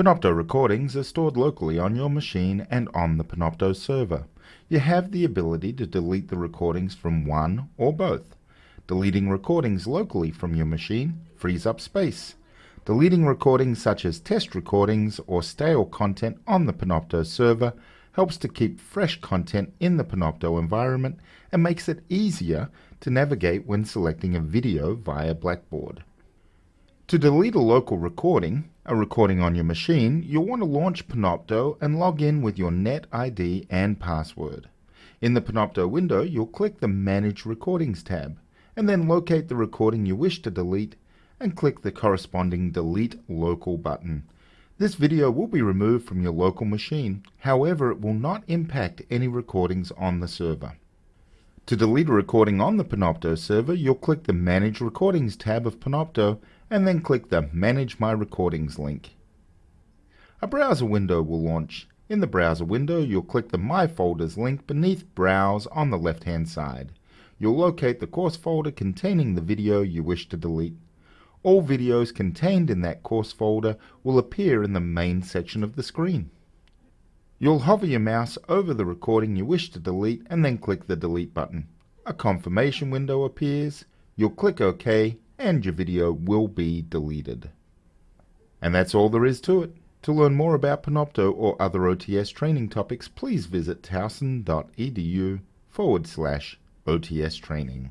Panopto recordings are stored locally on your machine and on the Panopto server. You have the ability to delete the recordings from one or both. Deleting recordings locally from your machine frees up space. Deleting recordings such as test recordings or stale content on the Panopto server helps to keep fresh content in the Panopto environment and makes it easier to navigate when selecting a video via Blackboard. To delete a local recording, a recording on your machine, you'll want to launch Panopto and log in with your Net ID and password. In the Panopto window, you'll click the Manage Recordings tab, and then locate the recording you wish to delete and click the corresponding Delete Local button. This video will be removed from your local machine, however it will not impact any recordings on the server. To delete a recording on the Panopto server, you'll click the Manage Recordings tab of Panopto and then click the Manage My Recordings link. A browser window will launch. In the browser window, you'll click the My Folders link beneath Browse on the left-hand side. You'll locate the course folder containing the video you wish to delete. All videos contained in that course folder will appear in the main section of the screen. You'll hover your mouse over the recording you wish to delete and then click the Delete button. A confirmation window appears. You'll click OK and your video will be deleted. And that's all there is to it. To learn more about Panopto or other OTS training topics, please visit towson.edu forward slash OTS training.